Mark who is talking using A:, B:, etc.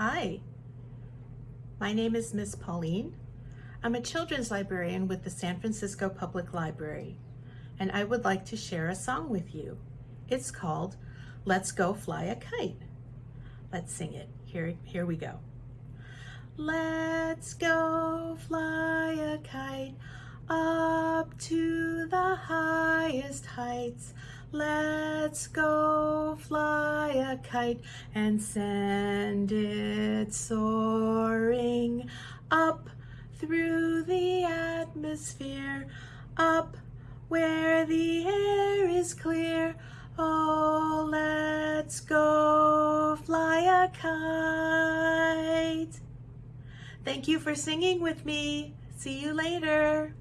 A: Hi, my name is Miss Pauline. I'm a children's librarian with the San Francisco Public Library, and I would like to share a song with you. It's called Let's Go Fly a Kite. Let's sing it. Here, here we go. Let's go fly a kite up to the highest heights. Let's go fly a kite and send it soaring up through the atmosphere, up where the air is clear. Oh, let's go fly a kite. Thank you for singing with me. See you later.